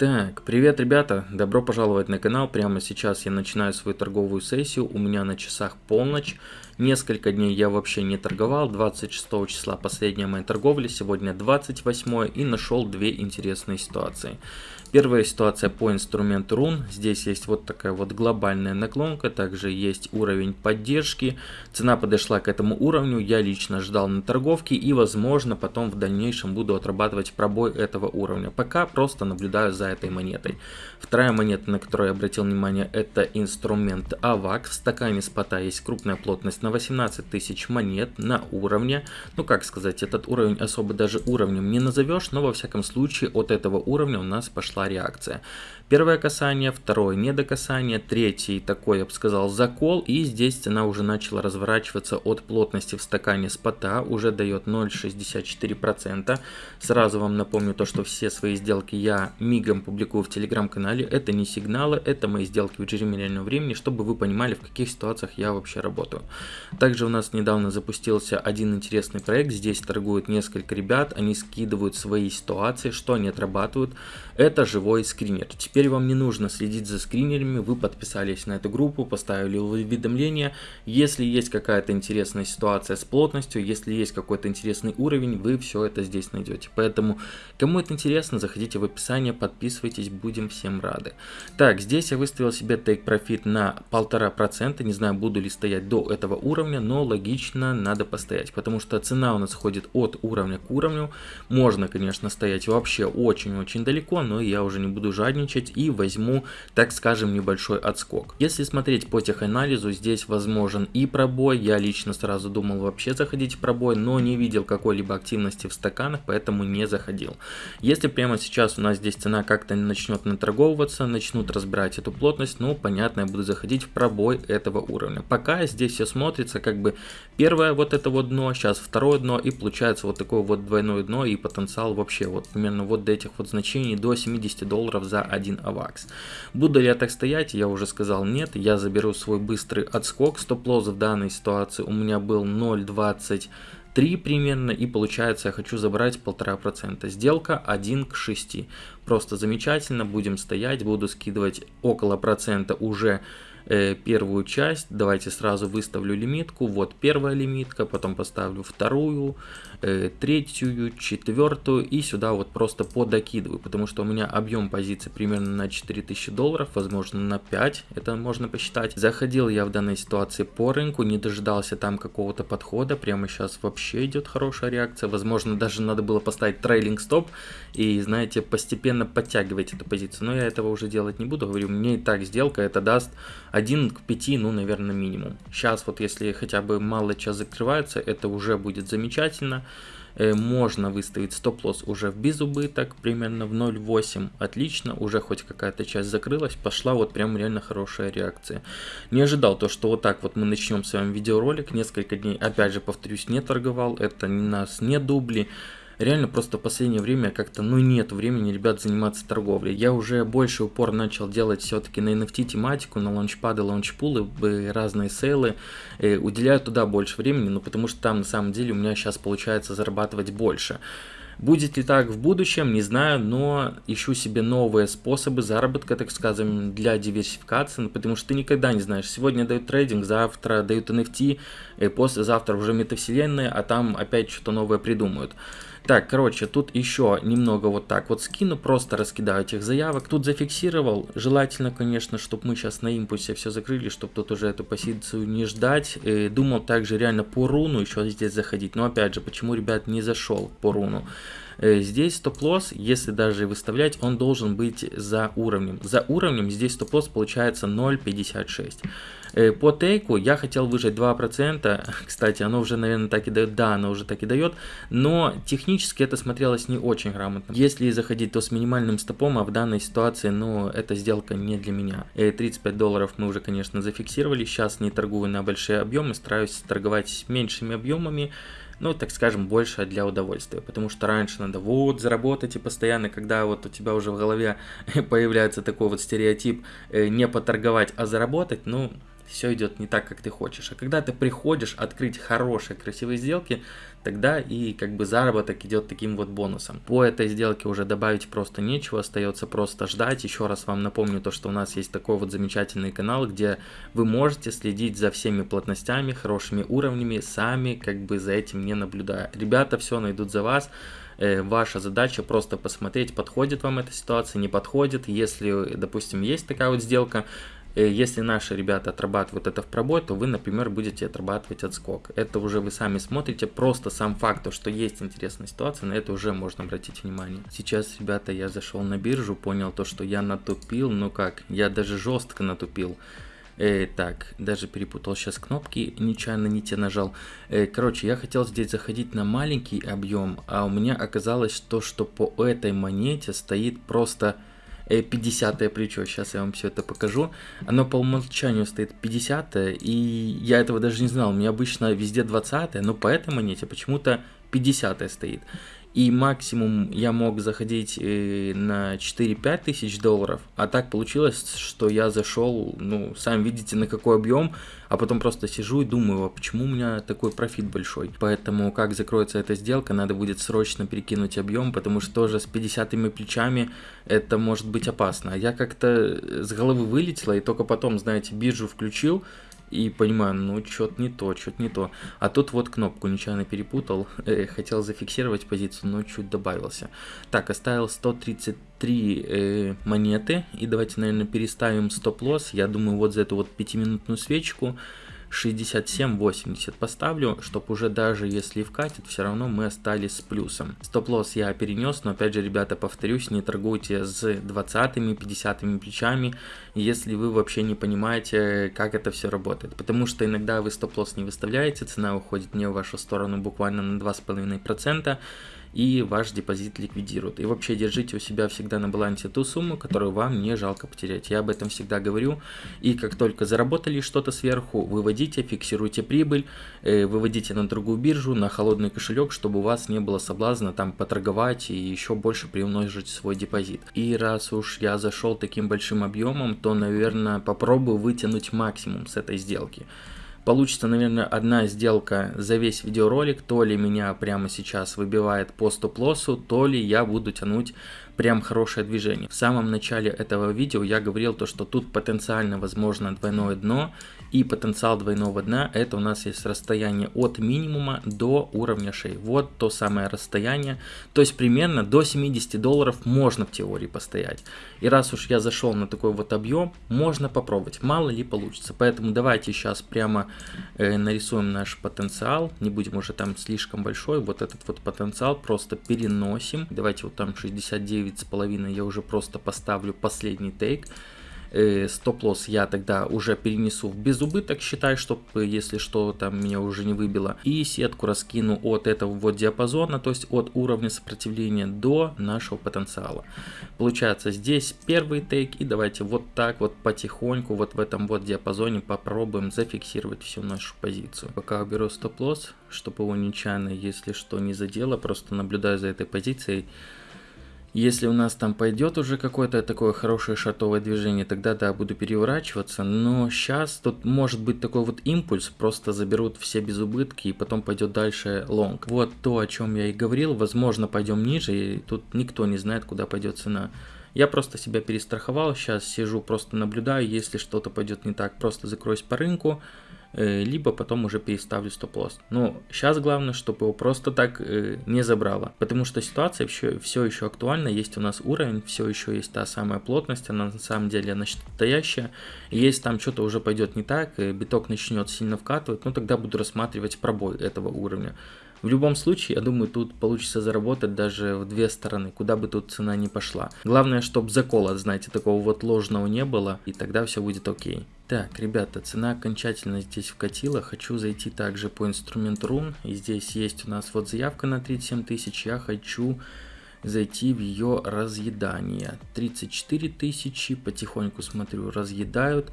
Так, привет, ребята! Добро пожаловать на канал. Прямо сейчас я начинаю свою торговую сессию. У меня на часах полночь. Несколько дней я вообще не торговал. 26 числа последняя моя торговля, сегодня 28 и нашел две интересные ситуации. Первая ситуация по инструменту рун. Здесь есть вот такая вот глобальная наклонка, также есть уровень поддержки. Цена подошла к этому уровню, я лично ждал на торговке и возможно потом в дальнейшем буду отрабатывать пробой этого уровня. Пока просто наблюдаю за этой монетой. Вторая монета, на которую я обратил внимание, это инструмент AVAC. В стакане спота есть крупная плотность на 18 тысяч монет на уровне. Ну как сказать, этот уровень особо даже уровнем не назовешь, но во всяком случае от этого уровня у нас пошла пошла реакция. Первое касание, второе недокасание, третий такой, я бы сказал, закол. И здесь цена уже начала разворачиваться от плотности в стакане спота, уже дает 0,64%. Сразу вам напомню то, что все свои сделки я мигом публикую в телеграм-канале. Это не сигналы, это мои сделки в режиме реального времени, чтобы вы понимали, в каких ситуациях я вообще работаю. Также у нас недавно запустился один интересный проект. Здесь торгуют несколько ребят, они скидывают свои ситуации, что они отрабатывают. Это живой скринер. Теперь вам не нужно следить за скринерами, вы подписались на эту группу, поставили уведомления. Если есть какая-то интересная ситуация с плотностью, если есть какой-то интересный уровень, вы все это здесь найдете. Поэтому, кому это интересно, заходите в описание, подписывайтесь, будем всем рады. Так, здесь я выставил себе take profit на полтора процента, не знаю, буду ли стоять до этого уровня, но логично надо постоять, потому что цена у нас ходит от уровня к уровню. Можно, конечно, стоять вообще очень-очень далеко, но я уже не буду жадничать и возьму, так скажем, небольшой отскок. Если смотреть по теханализу, здесь возможен и пробой, я лично сразу думал вообще заходить в пробой, но не видел какой-либо активности в стаканах, поэтому не заходил. Если прямо сейчас у нас здесь цена как-то начнет наторговываться, начнут разбирать эту плотность, ну понятно, я буду заходить в пробой этого уровня. Пока здесь все смотрится как бы первое вот это вот дно, сейчас второе дно и получается вот такое вот двойное дно и потенциал вообще вот примерно вот до этих вот значений до 70 долларов за один авакс. Буду ли я так стоять, я уже сказал нет, я заберу свой быстрый отскок, стоп-лосс в данной ситуации у меня был 0.20 3 примерно, и получается я хочу забрать полтора процента. Сделка 1 к 6. Просто замечательно, будем стоять, буду скидывать около процента уже первую часть. Давайте сразу выставлю лимитку. Вот первая лимитка, потом поставлю вторую, э, третью, четвертую и сюда вот просто подокидываю, потому что у меня объем позиции примерно на 4000 долларов, возможно на 5, это можно посчитать. Заходил я в данной ситуации по рынку, не дожидался там какого-то подхода, прямо сейчас вообще идет хорошая реакция, возможно даже надо было поставить трейлинг стоп и знаете постепенно подтягивать эту позицию, но я этого уже делать не буду, говорю, мне и так сделка это даст 1 к 5, ну, наверное, минимум. Сейчас вот если хотя бы мало час закрывается, это уже будет замечательно. Э, можно выставить стоп-лосс уже в безубыток, примерно в 0.8. Отлично, уже хоть какая-то часть закрылась, пошла вот прям реально хорошая реакция. Не ожидал то, что вот так вот мы начнем с вами видеоролик. Несколько дней, опять же, повторюсь, не торговал, это у нас не дубли реально просто в последнее время как-то, ну, нет времени, ребят, заниматься торговлей. Я уже больше упор начал делать все-таки на NFT тематику, на лаунчпады, лаунчпулы, разные сейлы, э, уделяю туда больше времени, ну, потому что там на самом деле у меня сейчас получается зарабатывать больше. Будет ли так в будущем, не знаю, но ищу себе новые способы заработка, так скажем, для диверсификации, потому что ты никогда не знаешь. Сегодня дают трейдинг, завтра дают NFT, и послезавтра уже метавселенная, а там опять что-то новое придумают. Так, короче, тут еще немного вот так вот скину, просто раскидаю этих заявок. Тут зафиксировал, желательно, конечно, чтобы мы сейчас на импульсе все закрыли, чтобы тут уже эту позицию не ждать. И э, думал также реально по руну еще здесь заходить, но опять же, почему, ребят, не зашел по руну? Э, здесь стоп-лосс, если даже выставлять, он должен быть за уровнем. За уровнем здесь стоп-лосс получается 0.56. Э, по тейку я хотел выжать 2%, кстати, оно уже, наверное, так и дает, да, оно уже так и дает, но технически это смотрелось не очень грамотно. Если заходить, то с минимальным стопом, а в данной ситуации, ну, эта сделка не для меня. 35 э, долларов мы уже, конечно, зафиксировали, сейчас не торгую на большие объемы, стараюсь торговать меньшими объемами, ну, так скажем, больше для удовольствия, потому что раньше надо вот заработать и постоянно, когда вот у тебя уже в голове появляется такой вот стереотип э, не поторговать, а заработать, ну, все идет не так, как ты хочешь. А когда ты приходишь открыть хорошие, красивые сделки, тогда и как бы заработок идет таким вот бонусом. По этой сделке уже добавить просто нечего, остается просто ждать. Еще раз вам напомню то, что у нас есть такой вот замечательный канал, где вы можете следить за всеми плотностями, хорошими уровнями, сами как бы за этим не наблюдая. Ребята все найдут за вас. Э, ваша задача просто посмотреть, подходит вам эта ситуация, не подходит. Если, допустим, есть такая вот сделка, если наши ребята отрабатывают это в пробой, то вы, например, будете отрабатывать отскок. Это уже вы сами смотрите, просто сам факт, что есть интересная ситуация, на это уже можно обратить внимание. Сейчас, ребята, я зашел на биржу, понял то, что я натупил, ну как, я даже жестко натупил. Э, так, даже перепутал сейчас кнопки, нечаянно не те нажал. Э, короче, я хотел здесь заходить на маленький объем, а у меня оказалось то, что по этой монете стоит просто 50 плечо, сейчас я вам все это покажу. Оно по умолчанию стоит 50 и я этого даже не знал. У меня обычно везде 20 но по этой монете почему-то 50 стоит. И максимум я мог заходить э, на 4-5 тысяч долларов, а так получилось, что я зашел, ну, сами видите, на какой объем, а потом просто сижу и думаю, а почему у меня такой профит большой. Поэтому, как закроется эта сделка, надо будет срочно перекинуть объем, потому что тоже с 50 плечами это может быть опасно. Я как-то с головы вылетела и только потом, знаете, биржу включил, и понимаю, ну что-то не то, что-то не то. А тут вот кнопку нечаянно перепутал, э, хотел зафиксировать позицию, но чуть добавился. Так, оставил 133 э, монеты, и давайте, наверное, переставим стоп-лосс. Я думаю, вот за эту вот пятиминутную свечку 67-80 поставлю, чтобы уже даже если вкатит, все равно мы остались с плюсом. Стоп-лосс я перенес, но опять же, ребята, повторюсь, не торгуйте с 20-50 плечами, если вы вообще не понимаете, как это все работает. Потому что иногда вы стоп-лосс не выставляете, цена уходит не в вашу сторону буквально на 2,5%, и ваш депозит ликвидируют. И вообще держите у себя всегда на балансе ту сумму, которую вам не жалко потерять. Я об этом всегда говорю. И как только заработали что-то сверху, выводите, фиксируйте прибыль, э, выводите на другую биржу, на холодный кошелек, чтобы у вас не было соблазна там поторговать и еще больше приумножить свой депозит. И раз уж я зашел таким большим объемом, то, наверное, попробую вытянуть максимум с этой сделки. Получится, наверное, одна сделка за весь видеоролик, то ли меня прямо сейчас выбивает по стоп-лоссу, то ли я буду тянуть прям хорошее движение. В самом начале этого видео я говорил то, что тут потенциально возможно двойное дно и потенциал двойного дна это у нас есть расстояние от минимума до уровня шеи. Вот то самое расстояние. То есть примерно до 70 долларов можно в теории постоять. И раз уж я зашел на такой вот объем, можно попробовать. Мало ли получится. Поэтому давайте сейчас прямо нарисуем наш потенциал. Не будем уже там слишком большой. Вот этот вот потенциал просто переносим. Давайте вот там 69,5 я уже просто поставлю последний тейк э, стоп-лосс я тогда уже перенесу в безубыток, считай, чтобы если что там меня уже не выбило. И сетку раскину от этого вот диапазона, то есть от уровня сопротивления до нашего потенциала. Получается здесь первый тейк и давайте вот так вот потихоньку вот в этом вот диапазоне попробуем зафиксировать всю нашу позицию. Пока уберу стоп-лосс, чтобы его нечаянно, если что, не задело, просто наблюдаю за этой позицией. Если у нас там пойдет уже какое-то такое хорошее шартовое движение, тогда да, буду переворачиваться. Но сейчас тут может быть такой вот импульс, просто заберут все без убытки и потом пойдет дальше лонг. Вот то, о чем я и говорил, возможно пойдем ниже, и тут никто не знает, куда пойдет цена. Я просто себя перестраховал, сейчас сижу, просто наблюдаю, если что-то пойдет не так, просто закроюсь по рынку, либо потом уже переставлю стоп-лосс. Но сейчас главное, чтобы его просто так э, не забрало, потому что ситуация все, все еще актуальна, есть у нас уровень, все еще есть та самая плотность, она на самом деле настоящая, если там что-то уже пойдет не так, и биток начнет сильно вкатывать, ну тогда буду рассматривать пробой этого уровня. В любом случае, я думаю, тут получится заработать даже в две стороны, куда бы тут цена не пошла. Главное, чтобы закола, знаете, такого вот ложного не было, и тогда все будет окей. Так, ребята, цена окончательно здесь вкатила. Хочу зайти также по инструменту рун. И здесь есть у нас вот заявка на 37 тысяч. Я хочу зайти в ее разъедание. 34 тысячи, потихоньку смотрю, разъедают.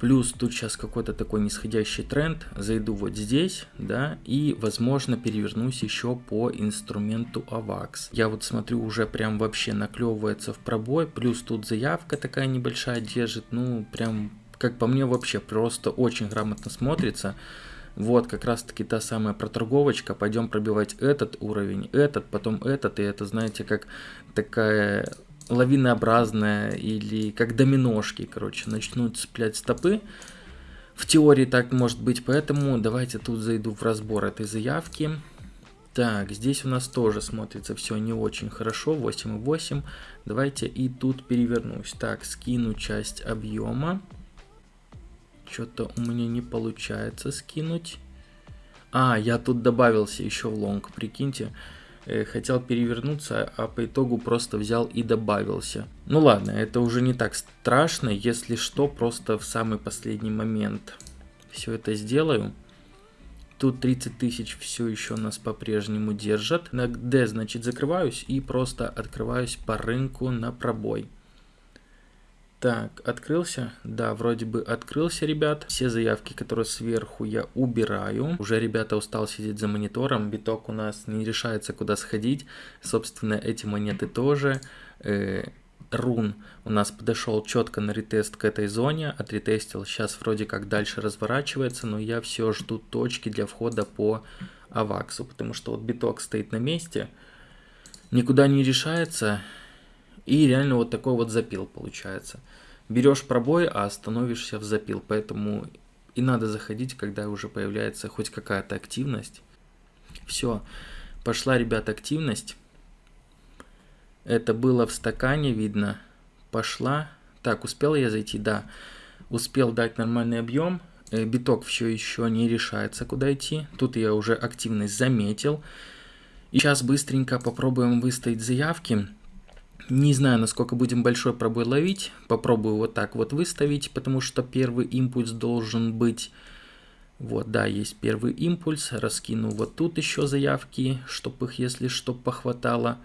Плюс тут сейчас какой-то такой нисходящий тренд. Зайду вот здесь, да, и, возможно, перевернусь еще по инструменту AVAX. Я вот смотрю, уже прям вообще наклевывается в пробой. Плюс тут заявка такая небольшая держит, ну, прям как по мне, вообще просто очень грамотно смотрится. Вот как раз таки та самая проторговочка. Пойдем пробивать этот уровень, этот, потом этот. И это, знаете, как такая лавинообразная или как доминошки, короче, начнут цеплять стопы. В теории так может быть, поэтому давайте тут зайду в разбор этой заявки. Так, здесь у нас тоже смотрится все не очень хорошо, 8,8. Давайте и тут перевернусь. Так, скину часть объема. Что-то у меня не получается скинуть. А, я тут добавился еще в лонг, прикиньте. Э, хотел перевернуться, а по итогу просто взял и добавился. Ну ладно, это уже не так страшно. Если что, просто в самый последний момент все это сделаю. Тут 30 тысяч все еще нас по-прежнему держат. На D, значит, закрываюсь и просто открываюсь по рынку на пробой. Так, открылся? Да, вроде бы открылся, ребят. Все заявки, которые сверху, я убираю. Уже ребята устал сидеть за монитором. Биток у нас не решается, куда сходить. Собственно, эти монеты тоже. Э, рун у нас подошел четко на ретест к этой зоне. Отретестил. Сейчас вроде как дальше разворачивается, но я все жду точки для входа по аваксу. Потому что вот биток стоит на месте. Никуда не решается. И реально вот такой вот запил получается. Берешь пробой, а становишься в запил. Поэтому и надо заходить, когда уже появляется хоть какая-то активность. Все, пошла, ребят, активность. Это было в стакане, видно. Пошла. Так, успел я зайти? Да. Успел дать нормальный объем. Э, биток все еще не решается, куда идти. Тут я уже активность заметил. И сейчас быстренько попробуем выставить заявки. Не знаю, насколько будем большой пробой ловить. Попробую вот так вот выставить, потому что первый импульс должен быть... Вот, да, есть первый импульс. Раскину вот тут еще заявки, чтобы их, если что, похватало.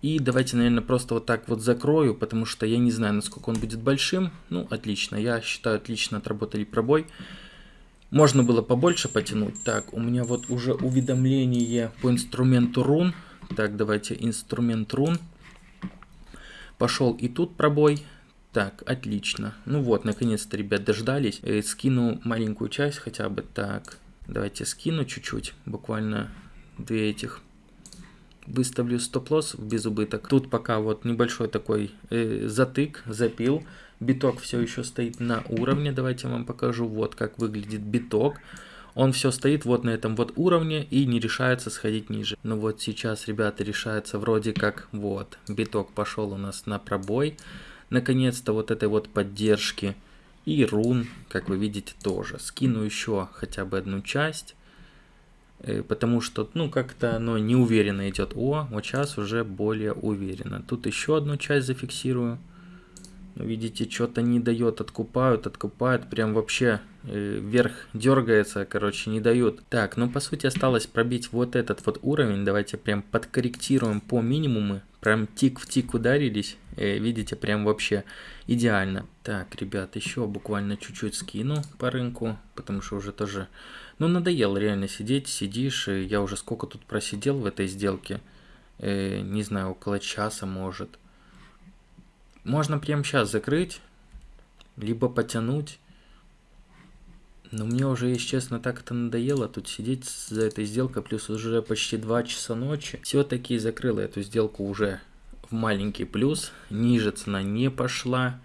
И давайте, наверное, просто вот так вот закрою, потому что я не знаю, насколько он будет большим. Ну, отлично. Я считаю, отлично отработали пробой. Можно было побольше потянуть. Так, у меня вот уже уведомление по инструменту рун. Так, давайте инструмент рун. Пошел и тут пробой. Так, отлично. Ну вот, наконец-то, ребят, дождались. Э, скину маленькую часть хотя бы. Так, давайте скину чуть-чуть. Буквально две этих. Выставлю стоп-лосс в безубыток. Тут пока вот небольшой такой э, затык, запил. Биток все еще стоит на уровне. Давайте я вам покажу, вот как выглядит биток он все стоит вот на этом вот уровне и не решается сходить ниже. Ну вот сейчас, ребята, решается вроде как вот, биток пошел у нас на пробой. Наконец-то вот этой вот поддержки. И рун, как вы видите, тоже. Скину еще хотя бы одну часть. Э, потому что, ну, как-то оно неуверенно идет. О, вот сейчас уже более уверенно. Тут еще одну часть зафиксирую. Видите, что-то не дает, откупают, откупают, прям вообще э, вверх дергается, короче, не дают. Так, ну по сути осталось пробить вот этот вот уровень, давайте прям подкорректируем по минимуму, прям тик в тик ударились, э, видите, прям вообще идеально. Так, ребят, еще буквально чуть-чуть скину по рынку, потому что уже тоже, ну надоело реально сидеть, сидишь, и я уже сколько тут просидел в этой сделке, э, не знаю, около часа может. Можно прямо сейчас закрыть, либо потянуть. Но мне уже, если честно, так это надоело тут сидеть за этой сделкой, плюс уже почти 2 часа ночи. Все-таки закрыла эту сделку уже в маленький плюс, ниже цена не пошла.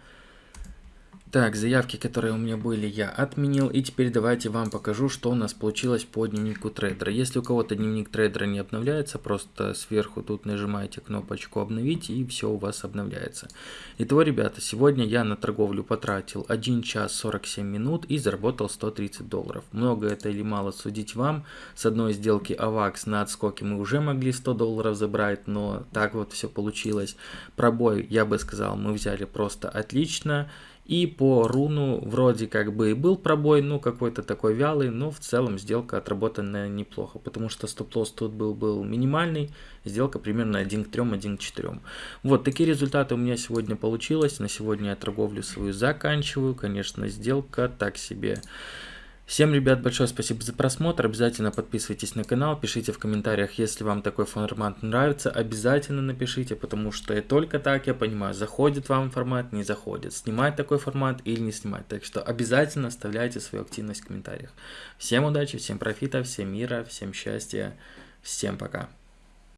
Так, заявки, которые у меня были, я отменил. И теперь давайте вам покажу, что у нас получилось по дневнику трейдера. Если у кого-то дневник трейдера не обновляется, просто сверху тут нажимаете кнопочку обновить и все у вас обновляется. Итого, ребята, сегодня я на торговлю потратил 1 час 47 минут и заработал 130 долларов. Много это или мало судить вам. С одной сделки AVAX на отскоке мы уже могли 100 долларов забрать, но так вот все получилось. Пробой, я бы сказал, мы взяли просто отлично. И по руну вроде как бы и был пробой, ну какой-то такой вялый, но в целом сделка отработанная неплохо, потому что стоп-лосс тут был, был минимальный, сделка примерно 1 к 3, 1 к 4. Вот такие результаты у меня сегодня получилось, на сегодня я торговлю свою заканчиваю, конечно сделка так себе. Всем, ребят, большое спасибо за просмотр. Обязательно подписывайтесь на канал, пишите в комментариях, если вам такой формат нравится. Обязательно напишите, потому что только так я понимаю, заходит вам формат, не заходит, снимать такой формат или не снимать. Так что обязательно оставляйте свою активность в комментариях. Всем удачи, всем профита, всем мира, всем счастья, всем пока.